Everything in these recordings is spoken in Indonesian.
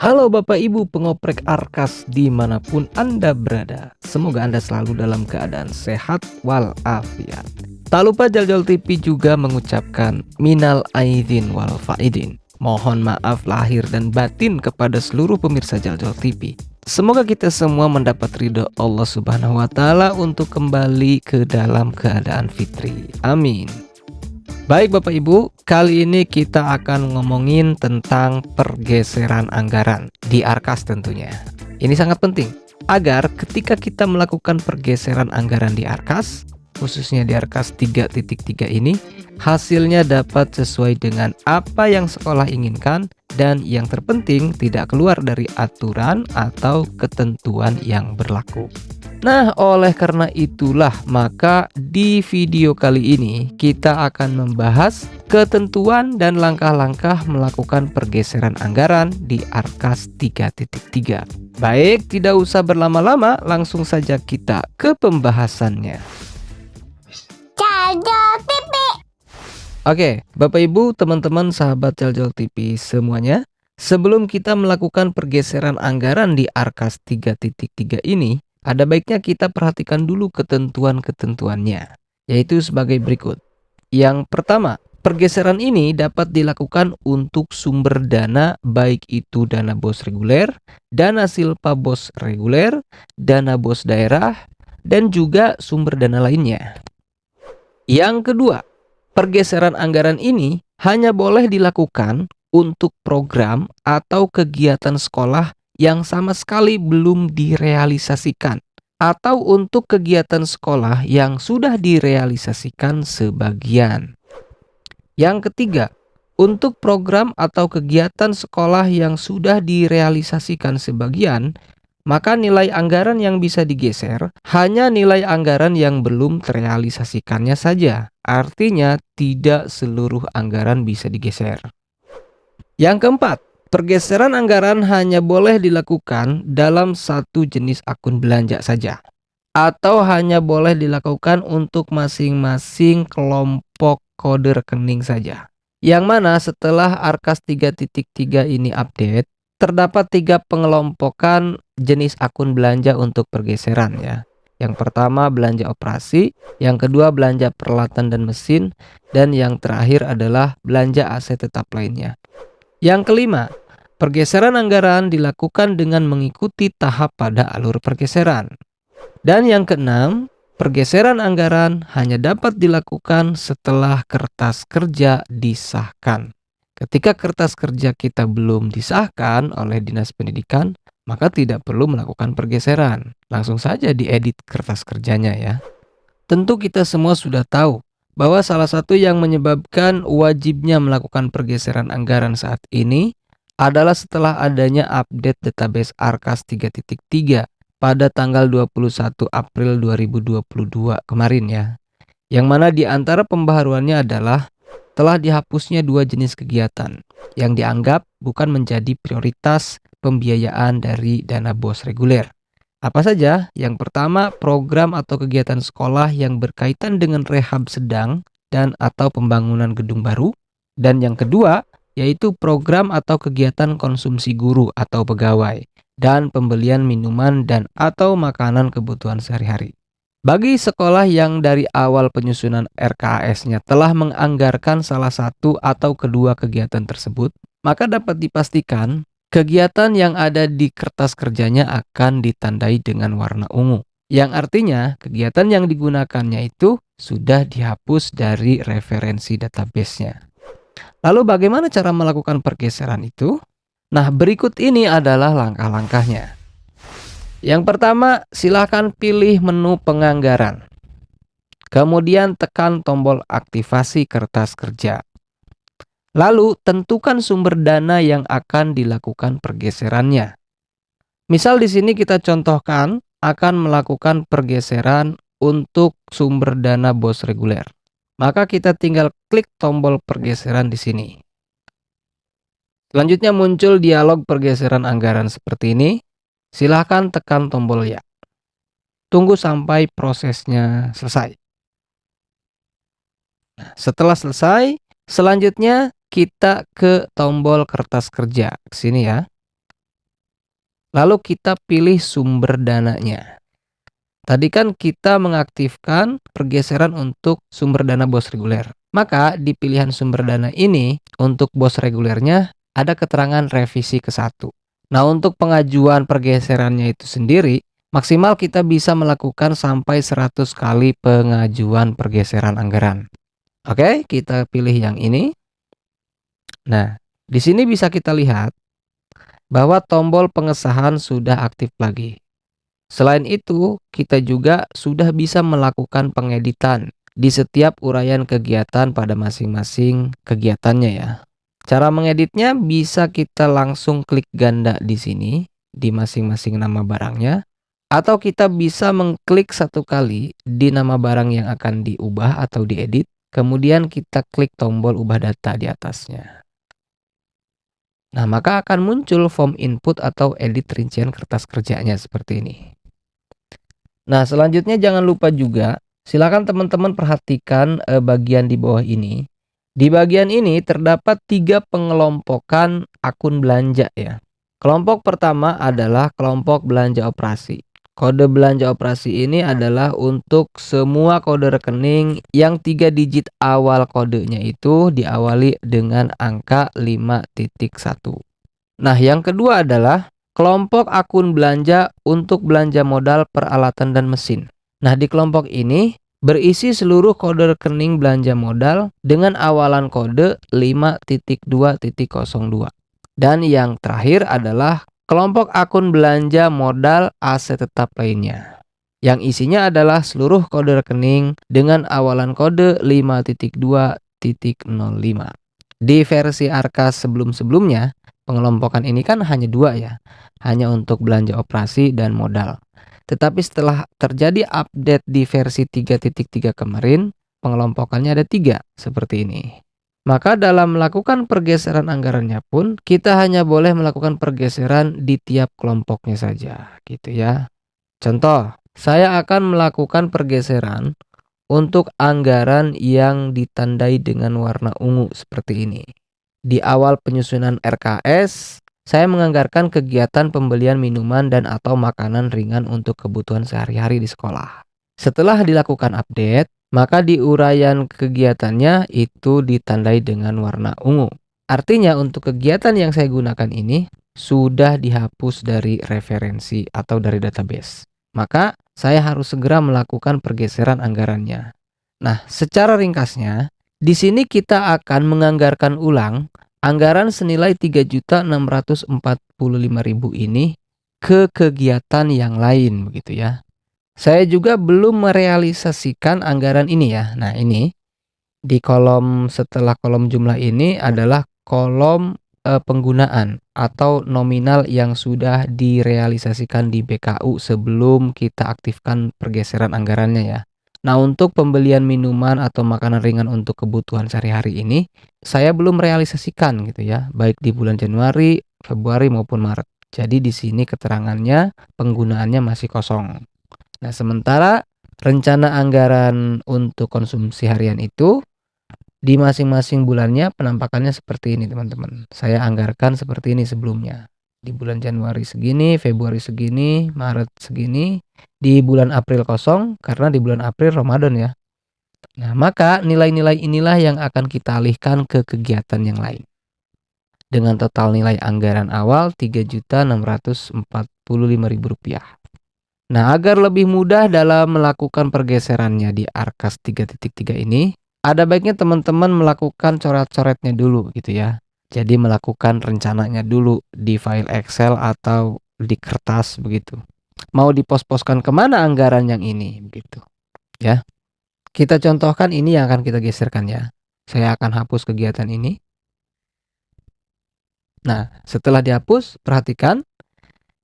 Halo Bapak Ibu pengoprek Arkas di mana pun Anda berada Semoga Anda selalu dalam keadaan sehat walafiat Tak lupa Jaljol TV juga mengucapkan Minal Aidin wal Faidin Mohon maaf lahir dan batin kepada seluruh pemirsa Jaljol TV Semoga kita semua mendapat ridho Allah Subhanahu wa Ta'ala untuk kembali ke dalam keadaan fitri. Amin. Baik Bapak Ibu, kali ini kita akan ngomongin tentang pergeseran anggaran di Arkas tentunya. Ini sangat penting agar ketika kita melakukan pergeseran anggaran di Arkas, khususnya di Arkas 3.3 ini, hasilnya dapat sesuai dengan apa yang sekolah inginkan dan yang terpenting tidak keluar dari aturan atau ketentuan yang berlaku. Nah, oleh karena itulah maka di video kali ini kita akan membahas ketentuan dan langkah-langkah melakukan pergeseran anggaran di Arkas 3.3. Baik, tidak usah berlama-lama, langsung saja kita ke pembahasannya. Oke, Bapak Ibu, teman-teman, sahabat Jaljol TV semuanya, sebelum kita melakukan pergeseran anggaran di Arkas 3.3 ini, ada baiknya kita perhatikan dulu ketentuan-ketentuannya, yaitu sebagai berikut. Yang pertama, pergeseran ini dapat dilakukan untuk sumber dana baik itu dana bos reguler, dana silpa bos reguler, dana bos daerah, dan juga sumber dana lainnya. Yang kedua, pergeseran anggaran ini hanya boleh dilakukan untuk program atau kegiatan sekolah yang sama sekali belum direalisasikan atau untuk kegiatan sekolah yang sudah direalisasikan sebagian. Yang ketiga, untuk program atau kegiatan sekolah yang sudah direalisasikan sebagian, maka nilai anggaran yang bisa digeser hanya nilai anggaran yang belum terrealisasikannya saja. Artinya tidak seluruh anggaran bisa digeser. Yang keempat, Pergeseran anggaran hanya boleh dilakukan dalam satu jenis akun belanja saja atau hanya boleh dilakukan untuk masing-masing kelompok kode rekening saja. Yang mana setelah Arkas 3.3 ini update, terdapat tiga pengelompokan jenis akun belanja untuk pergeseran ya. Yang pertama belanja operasi, yang kedua belanja peralatan dan mesin, dan yang terakhir adalah belanja aset tetap lainnya. Yang kelima, pergeseran anggaran dilakukan dengan mengikuti tahap pada alur pergeseran. Dan yang keenam, pergeseran anggaran hanya dapat dilakukan setelah kertas kerja disahkan. Ketika kertas kerja kita belum disahkan oleh Dinas Pendidikan, maka tidak perlu melakukan pergeseran. Langsung saja diedit kertas kerjanya ya. Tentu kita semua sudah tahu bahwa salah satu yang menyebabkan wajibnya melakukan pergeseran anggaran saat ini adalah setelah adanya update database Arkas 3.3 pada tanggal 21 April 2022 kemarin ya. Yang mana di antara pembaharuannya adalah telah dihapusnya dua jenis kegiatan yang dianggap bukan menjadi prioritas pembiayaan dari dana bos reguler. Apa saja? Yang pertama, program atau kegiatan sekolah yang berkaitan dengan rehab sedang dan atau pembangunan gedung baru. Dan yang kedua, yaitu program atau kegiatan konsumsi guru atau pegawai dan pembelian minuman dan atau makanan kebutuhan sehari-hari. Bagi sekolah yang dari awal penyusunan RKAS-nya telah menganggarkan salah satu atau kedua kegiatan tersebut, maka dapat dipastikan Kegiatan yang ada di kertas kerjanya akan ditandai dengan warna ungu. Yang artinya kegiatan yang digunakannya itu sudah dihapus dari referensi database-nya. Lalu bagaimana cara melakukan pergeseran itu? Nah berikut ini adalah langkah-langkahnya. Yang pertama silahkan pilih menu penganggaran. Kemudian tekan tombol aktivasi kertas kerja. Lalu tentukan sumber dana yang akan dilakukan pergeserannya. Misal di sini kita contohkan akan melakukan pergeseran untuk sumber dana bos reguler. Maka kita tinggal klik tombol pergeseran di sini. Selanjutnya muncul dialog pergeseran anggaran seperti ini. Silahkan tekan tombol ya. Tunggu sampai prosesnya selesai. Nah, setelah selesai, selanjutnya kita ke tombol kertas kerja. Sini ya. Lalu kita pilih sumber dananya. Tadi kan kita mengaktifkan pergeseran untuk sumber dana bos reguler. Maka di pilihan sumber dana ini untuk bos regulernya ada keterangan revisi ke satu. Nah untuk pengajuan pergeserannya itu sendiri maksimal kita bisa melakukan sampai 100 kali pengajuan pergeseran anggaran. Oke, kita pilih yang ini. Nah, di sini bisa kita lihat bahwa tombol pengesahan sudah aktif lagi. Selain itu, kita juga sudah bisa melakukan pengeditan di setiap uraian kegiatan pada masing-masing kegiatannya ya. Cara mengeditnya bisa kita langsung klik ganda di sini di masing-masing nama barangnya atau kita bisa mengklik satu kali di nama barang yang akan diubah atau diedit Kemudian kita klik tombol ubah data di atasnya. Nah, maka akan muncul form input atau edit rincian kertas kerjanya seperti ini. Nah, selanjutnya jangan lupa juga, silakan teman-teman perhatikan eh, bagian di bawah ini. Di bagian ini terdapat tiga pengelompokan akun belanja ya. Kelompok pertama adalah kelompok belanja operasi. Kode belanja operasi ini adalah untuk semua kode rekening yang tiga digit awal kodenya itu diawali dengan angka 5.1. Nah, yang kedua adalah kelompok akun belanja untuk belanja modal peralatan dan mesin. Nah, di kelompok ini berisi seluruh kode rekening belanja modal dengan awalan kode 5.2.02. Dan yang terakhir adalah kelompok akun belanja modal aset tetap lainnya yang isinya adalah seluruh kode rekening dengan awalan kode 5.2.05. Di versi Arkas sebelum-sebelumnya, pengelompokan ini kan hanya dua ya, hanya untuk belanja operasi dan modal. Tetapi setelah terjadi update di versi 3.3 kemarin, pengelompokannya ada tiga seperti ini. Maka dalam melakukan pergeseran anggarannya pun kita hanya boleh melakukan pergeseran di tiap kelompoknya saja gitu ya. Contoh, saya akan melakukan pergeseran untuk anggaran yang ditandai dengan warna ungu seperti ini. Di awal penyusunan RKS, saya menganggarkan kegiatan pembelian minuman dan atau makanan ringan untuk kebutuhan sehari-hari di sekolah. Setelah dilakukan update, maka di uraian kegiatannya itu ditandai dengan warna ungu. Artinya untuk kegiatan yang saya gunakan ini sudah dihapus dari referensi atau dari database. Maka saya harus segera melakukan pergeseran anggarannya. Nah, secara ringkasnya, di sini kita akan menganggarkan ulang anggaran senilai 3.645.000 ini ke kegiatan yang lain begitu ya. Saya juga belum merealisasikan anggaran ini ya. Nah, ini di kolom setelah kolom jumlah ini adalah kolom e, penggunaan atau nominal yang sudah direalisasikan di BKU sebelum kita aktifkan pergeseran anggarannya ya. Nah, untuk pembelian minuman atau makanan ringan untuk kebutuhan sehari-hari ini, saya belum realisasikan gitu ya, baik di bulan Januari, Februari maupun Maret. Jadi di sini keterangannya penggunaannya masih kosong. Nah, sementara rencana anggaran untuk konsumsi harian itu di masing-masing bulannya penampakannya seperti ini, teman-teman. Saya anggarkan seperti ini sebelumnya. Di bulan Januari segini, Februari segini, Maret segini, di bulan April kosong karena di bulan April Ramadan ya. Nah, maka nilai-nilai inilah yang akan kita alihkan ke kegiatan yang lain. Dengan total nilai anggaran awal Rp3.645.000. Nah, agar lebih mudah dalam melakukan pergeserannya di Arkas 3.3 ini, ada baiknya teman-teman melakukan coret-coretnya dulu gitu ya. Jadi melakukan rencananya dulu di file Excel atau di kertas begitu. Mau dipos-poskan ke mana anggaran yang ini begitu ya. Kita contohkan ini yang akan kita geserkan ya. Saya akan hapus kegiatan ini. Nah, setelah dihapus, perhatikan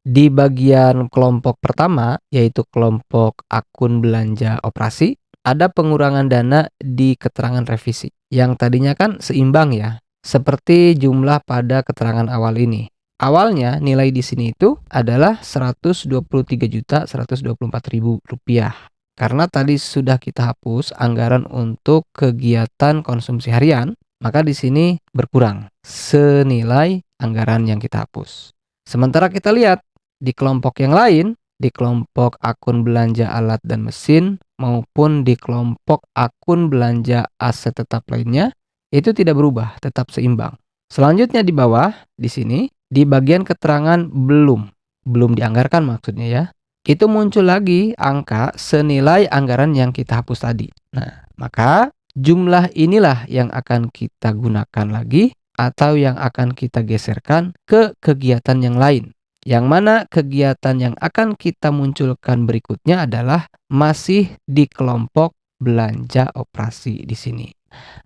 di bagian kelompok pertama, yaitu kelompok akun belanja operasi, ada pengurangan dana di keterangan revisi. Yang tadinya kan seimbang ya, seperti jumlah pada keterangan awal ini. Awalnya nilai di sini itu adalah Rp123.124.000 rupiah. Karena tadi sudah kita hapus anggaran untuk kegiatan konsumsi harian, maka di sini berkurang senilai anggaran yang kita hapus. Sementara kita lihat di kelompok yang lain, di kelompok akun belanja alat dan mesin maupun di kelompok akun belanja aset tetap lainnya, itu tidak berubah, tetap seimbang. Selanjutnya di bawah, di sini, di bagian keterangan belum, belum dianggarkan maksudnya ya, itu muncul lagi angka senilai anggaran yang kita hapus tadi. Nah, maka jumlah inilah yang akan kita gunakan lagi atau yang akan kita geserkan ke kegiatan yang lain. Yang mana kegiatan yang akan kita munculkan berikutnya adalah masih di kelompok belanja operasi di sini.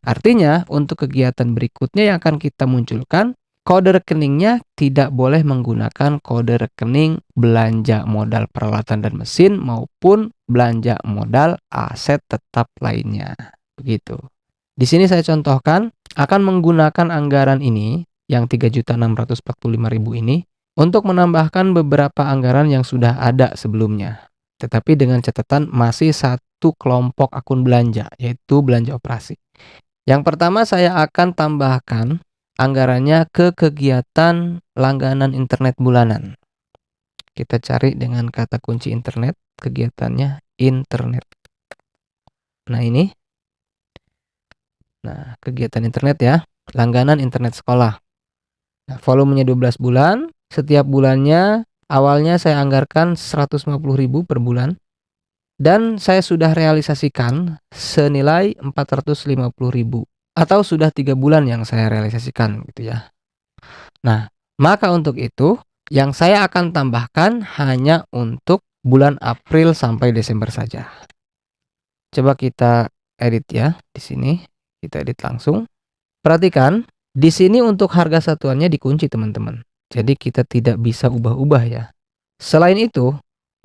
Artinya, untuk kegiatan berikutnya yang akan kita munculkan, kode rekeningnya tidak boleh menggunakan kode rekening belanja modal peralatan dan mesin maupun belanja modal aset tetap lainnya. Begitu. Di sini saya contohkan akan menggunakan anggaran ini yang 3.645.000 ini untuk menambahkan beberapa anggaran yang sudah ada sebelumnya. Tetapi dengan catatan masih satu kelompok akun belanja, yaitu belanja operasi. Yang pertama saya akan tambahkan anggarannya ke kegiatan langganan internet bulanan. Kita cari dengan kata kunci internet, kegiatannya internet. Nah ini. Nah, kegiatan internet ya, langganan internet sekolah. Nah, volumenya 12 bulan, setiap bulannya awalnya saya anggarkan 150.000 per bulan dan saya sudah realisasikan senilai 450.000 atau sudah tiga bulan yang saya realisasikan gitu ya. Nah, maka untuk itu yang saya akan tambahkan hanya untuk bulan April sampai Desember saja. Coba kita edit ya di sini. Kita edit langsung. Perhatikan, di sini untuk harga satuannya dikunci teman-teman. Jadi kita tidak bisa ubah-ubah ya. Selain itu,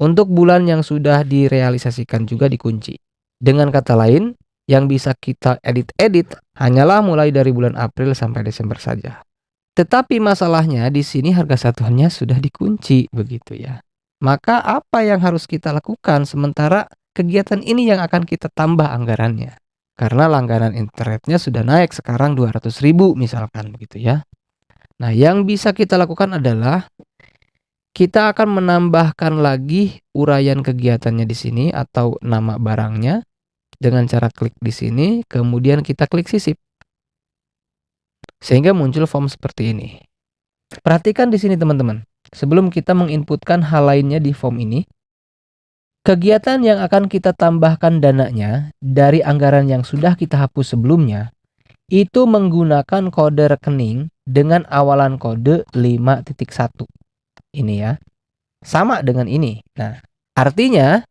untuk bulan yang sudah direalisasikan juga dikunci. Dengan kata lain, yang bisa kita edit-edit hanyalah mulai dari bulan April sampai Desember saja. Tetapi masalahnya di sini harga satuannya sudah dikunci begitu ya. Maka apa yang harus kita lakukan sementara kegiatan ini yang akan kita tambah anggarannya? Karena langganan internetnya sudah naik sekarang 200 ribu misalkan begitu ya. Nah, yang bisa kita lakukan adalah kita akan menambahkan lagi uraian kegiatannya di sini atau nama barangnya dengan cara klik di sini, kemudian kita klik sisip. Sehingga muncul form seperti ini. Perhatikan di sini teman-teman. Sebelum kita menginputkan hal lainnya di form ini, kegiatan yang akan kita tambahkan dananya dari anggaran yang sudah kita hapus sebelumnya itu menggunakan kode rekening dengan awalan kode 5.1. Ini ya. Sama dengan ini. Nah, artinya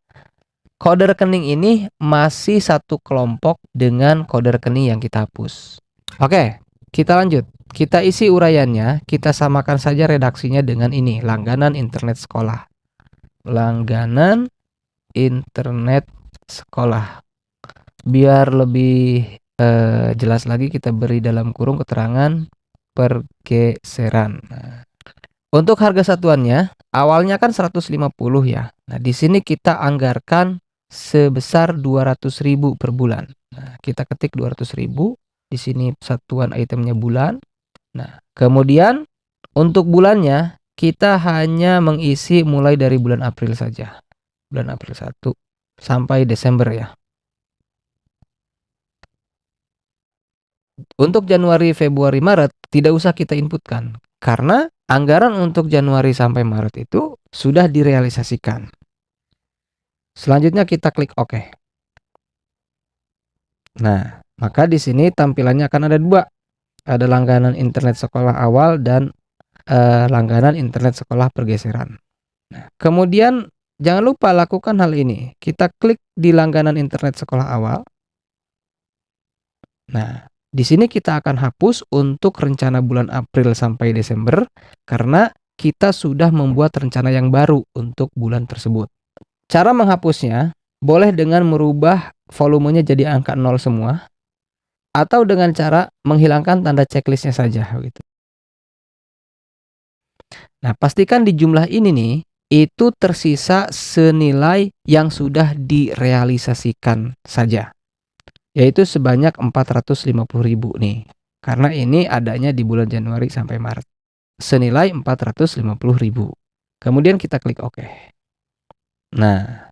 kode rekening ini masih satu kelompok dengan kode rekening yang kita hapus. Oke, kita lanjut. Kita isi uraiannya, kita samakan saja redaksinya dengan ini, langganan internet sekolah. Langganan internet sekolah. Biar lebih eh, jelas lagi kita beri dalam kurung keterangan pergeseran. Nah, untuk harga satuannya awalnya kan 150 ya. Nah, di sini kita anggarkan sebesar 200.000 per bulan. Nah, kita ketik 200.000 di sini satuan itemnya bulan. Nah, kemudian untuk bulannya kita hanya mengisi mulai dari bulan April saja. Bulan April 1 sampai Desember ya. Untuk Januari, Februari, Maret tidak usah kita inputkan karena anggaran untuk Januari sampai Maret itu sudah direalisasikan. Selanjutnya kita klik OK. Nah, maka di sini tampilannya akan ada dua. Ada langganan internet sekolah awal dan eh, langganan internet sekolah pergeseran. Nah, kemudian jangan lupa lakukan hal ini. Kita klik di langganan internet sekolah awal. Nah, di sini kita akan hapus untuk rencana bulan April sampai Desember karena kita sudah membuat rencana yang baru untuk bulan tersebut. Cara menghapusnya boleh dengan merubah volumenya jadi angka 0 semua atau dengan cara menghilangkan tanda checklistnya saja gitu. Nah, pastikan di jumlah ini nih itu tersisa senilai yang sudah direalisasikan saja yaitu sebanyak 450.000 nih. Karena ini adanya di bulan Januari sampai Maret. Senilai 450.000. Kemudian kita klik OK. Nah,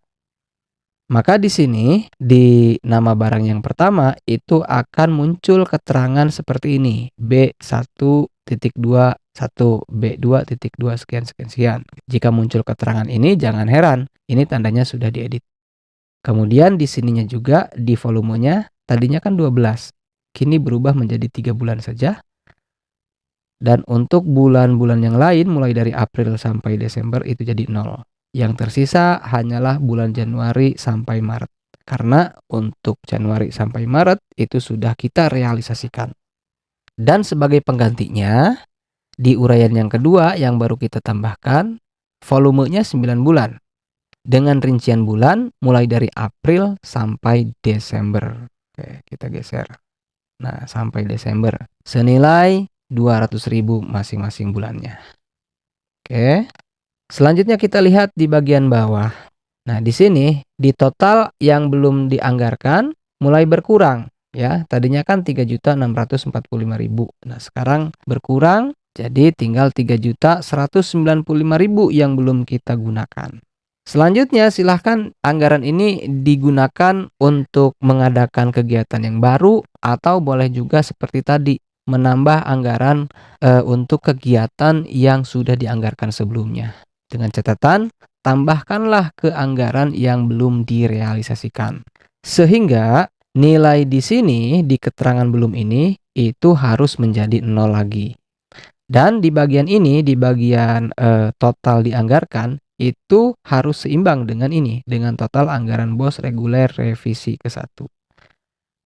maka di sini di nama barang yang pertama itu akan muncul keterangan seperti ini. B1.2 1 B2 titik 2 sekian sekian sekian. Jika muncul keterangan ini jangan heran, ini tandanya sudah diedit. Kemudian di sininya juga di volumenya tadinya kan 12. Kini berubah menjadi tiga bulan saja. Dan untuk bulan-bulan yang lain mulai dari April sampai Desember itu jadi 0. Yang tersisa hanyalah bulan Januari sampai Maret. Karena untuk Januari sampai Maret itu sudah kita realisasikan. Dan sebagai penggantinya, di uraian yang kedua yang baru kita tambahkan, volumenya 9 bulan. Dengan rincian bulan mulai dari April sampai Desember. Oke, kita geser. Nah, sampai Desember. Senilai 200.000 masing-masing bulannya. Oke. Selanjutnya kita lihat di bagian bawah. Nah, di sini di total yang belum dianggarkan mulai berkurang ya. Tadinya kan 3.645.000. Nah, sekarang berkurang jadi tinggal 3.195.000 yang belum kita gunakan. Selanjutnya silahkan anggaran ini digunakan untuk mengadakan kegiatan yang baru atau boleh juga seperti tadi menambah anggaran e, untuk kegiatan yang sudah dianggarkan sebelumnya. Dengan catatan tambahkanlah ke anggaran yang belum direalisasikan. Sehingga nilai di sini di keterangan belum ini itu harus menjadi nol lagi. Dan di bagian ini, di bagian uh, total dianggarkan, itu harus seimbang dengan ini, dengan total anggaran bos reguler revisi ke satu.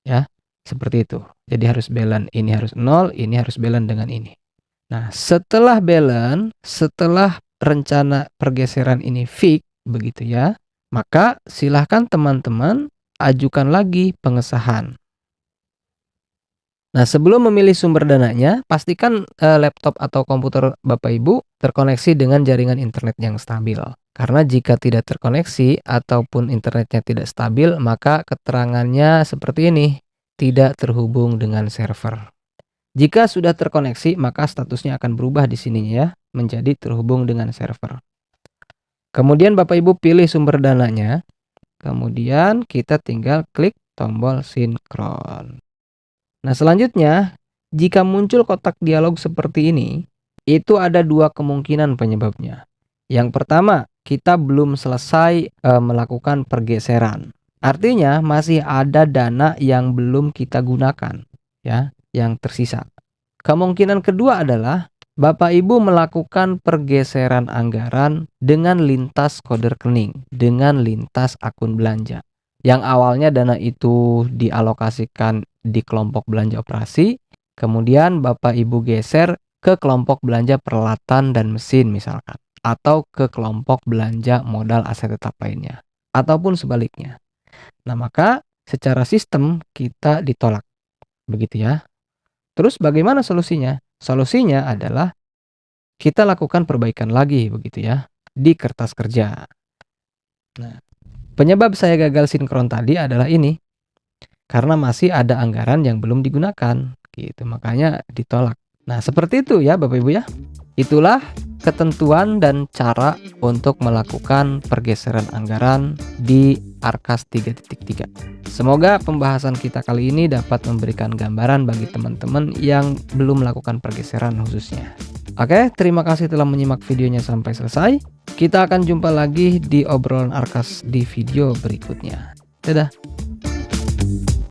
Ya, seperti itu. Jadi harus balance, ini harus nol, ini harus balance dengan ini. Nah, setelah balance, setelah rencana pergeseran ini fix, begitu ya, maka silahkan teman-teman ajukan lagi pengesahan. Nah, sebelum memilih sumber dananya, pastikan eh, laptop atau komputer Bapak Ibu terkoneksi dengan jaringan internet yang stabil. Karena jika tidak terkoneksi ataupun internetnya tidak stabil, maka keterangannya seperti ini, tidak terhubung dengan server. Jika sudah terkoneksi, maka statusnya akan berubah di sininya ya, menjadi terhubung dengan server. Kemudian Bapak Ibu pilih sumber dananya. Kemudian kita tinggal klik tombol sinkron. Nah, selanjutnya, jika muncul kotak dialog seperti ini, itu ada dua kemungkinan penyebabnya. Yang pertama, kita belum selesai e, melakukan pergeseran. Artinya masih ada dana yang belum kita gunakan, ya, yang tersisa. Kemungkinan kedua adalah Bapak Ibu melakukan pergeseran anggaran dengan lintas kode rekening, dengan lintas akun belanja. Yang awalnya dana itu dialokasikan di kelompok belanja operasi, kemudian Bapak Ibu geser ke kelompok belanja peralatan dan mesin misalkan, atau ke kelompok belanja modal aset tetap lainnya, ataupun sebaliknya. Nah, maka secara sistem kita ditolak. Begitu ya. Terus bagaimana solusinya? Solusinya adalah kita lakukan perbaikan lagi begitu ya di kertas kerja. Nah, penyebab saya gagal sinkron tadi adalah ini karena masih ada anggaran yang belum digunakan gitu makanya ditolak nah seperti itu ya Bapak Ibu ya itulah ketentuan dan cara untuk melakukan pergeseran anggaran di Arkas 3.3 semoga pembahasan kita kali ini dapat memberikan gambaran bagi teman-teman yang belum melakukan pergeseran khususnya Oke, terima kasih telah menyimak videonya sampai selesai. Kita akan jumpa lagi di obrolan Arkas di video berikutnya. Dadah!